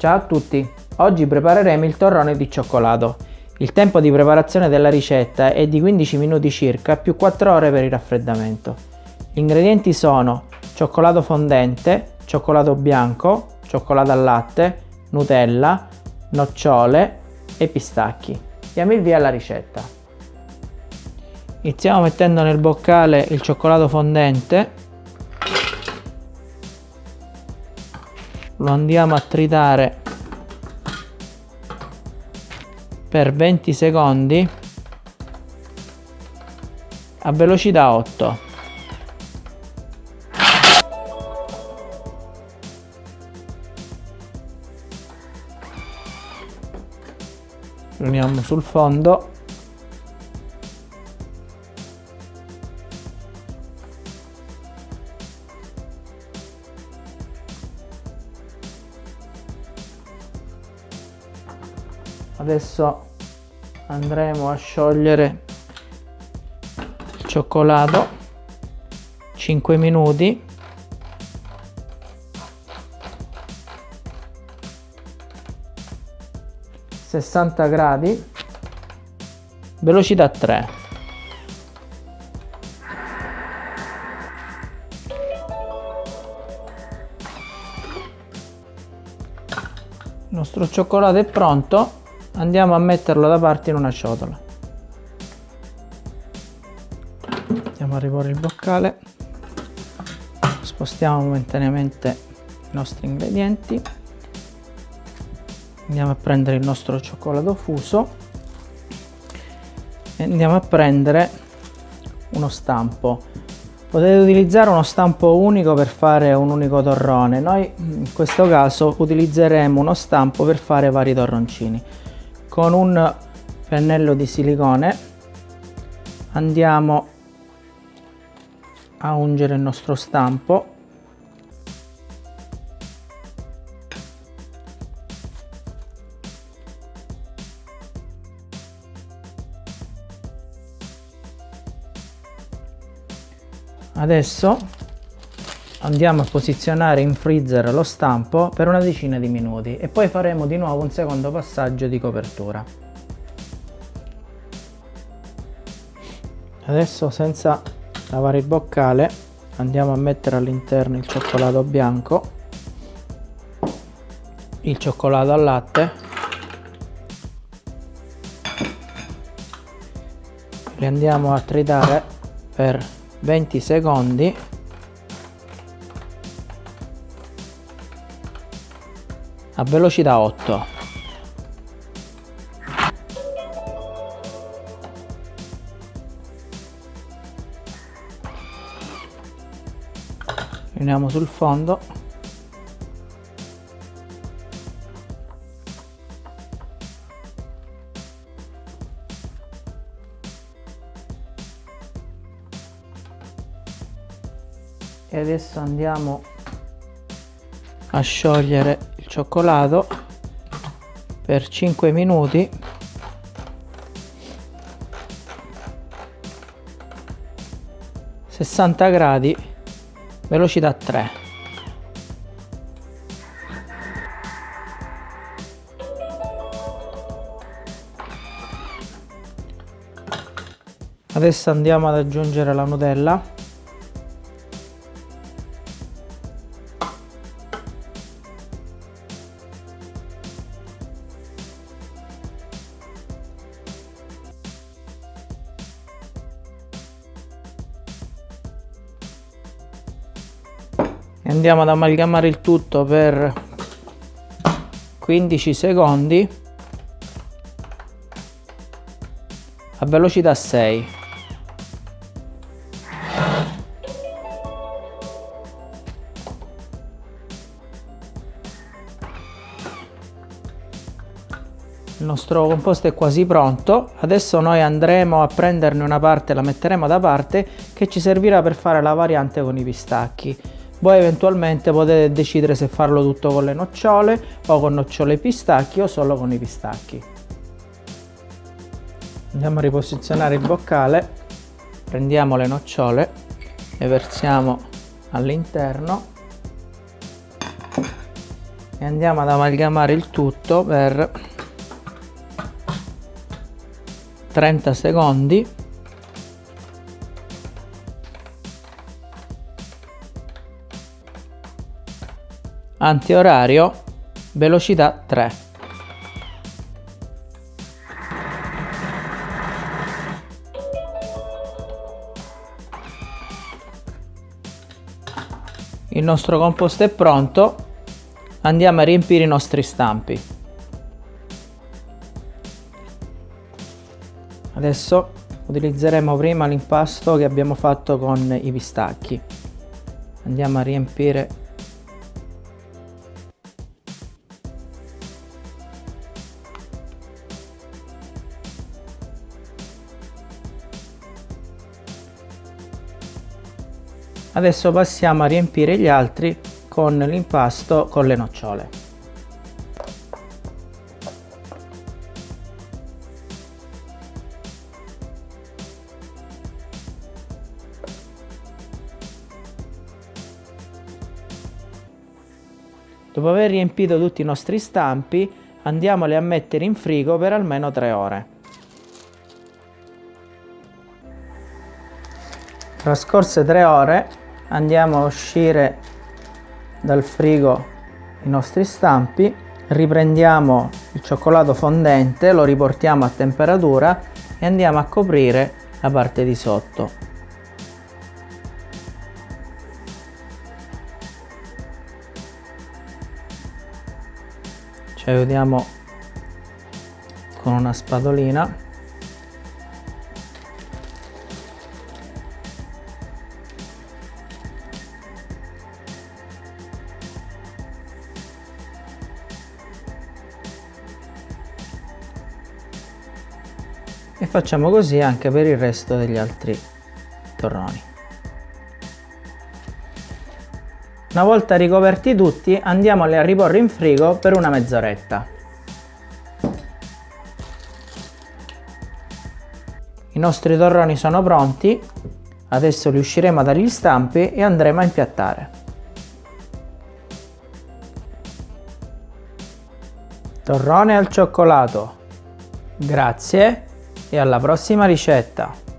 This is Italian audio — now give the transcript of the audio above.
Ciao a tutti! Oggi prepareremo il torrone di cioccolato. Il tempo di preparazione della ricetta è di 15 minuti circa più 4 ore per il raffreddamento. Gli ingredienti sono cioccolato fondente, cioccolato bianco, cioccolato al latte, Nutella, nocciole e pistacchi. Diamo il via alla ricetta. Iniziamo mettendo nel boccale il cioccolato fondente lo andiamo a tritare per 20 secondi a velocità 8 lo uniamo sul fondo adesso andremo a sciogliere il cioccolato. 5 minuti. Sessanta gradi. Velocità 3 il nostro cioccolato è pronto andiamo a metterlo da parte in una ciotola. Andiamo a riporre il boccale. Spostiamo momentaneamente i nostri ingredienti. Andiamo a prendere il nostro cioccolato fuso. E andiamo a prendere uno stampo. Potete utilizzare uno stampo unico per fare un unico torrone. Noi in questo caso utilizzeremo uno stampo per fare vari torroncini con un pennello di silicone. Andiamo a ungere il nostro stampo. Adesso andiamo a posizionare in freezer lo stampo per una decina di minuti e poi faremo di nuovo un secondo passaggio di copertura. Adesso senza lavare il boccale andiamo a mettere all'interno il cioccolato bianco il cioccolato al latte li andiamo a tritare per 20 secondi a velocità 8 riuniamo sul fondo. E adesso andiamo a sciogliere cioccolato per 5 minuti. Gradi velocità 3 adesso andiamo ad aggiungere la nutella andiamo ad amalgamare il tutto per 15 secondi. A velocità 6 il nostro composto è quasi pronto. Adesso noi andremo a prenderne una parte la metteremo da parte che ci servirà per fare la variante con i pistacchi voi eventualmente potete decidere se farlo tutto con le nocciole o con nocciole pistacchi o solo con i pistacchi. Andiamo a riposizionare il boccale. Prendiamo le nocciole le versiamo all'interno e andiamo ad amalgamare il tutto per 30 secondi antiorario velocità 3 il nostro composto è pronto. Andiamo a riempire i nostri stampi. Adesso utilizzeremo prima l'impasto che abbiamo fatto con i pistacchi. Andiamo a riempire Adesso passiamo a riempire gli altri con l'impasto con le nocciole. Dopo aver riempito tutti i nostri stampi andiamoli a mettere in frigo per almeno 3 ore. Trascorse 3 ore andiamo a uscire dal frigo i nostri stampi. Riprendiamo il cioccolato fondente lo riportiamo a temperatura e andiamo a coprire la parte di sotto. Ci aiutiamo con una spadolina e facciamo così anche per il resto degli altri torroni una volta ricoperti tutti andiamoli a riporre in frigo per una mezz'oretta. I nostri torroni sono pronti adesso li usciremo dagli stampi e andremo a impiattare. Torrone al cioccolato. Grazie e alla prossima ricetta!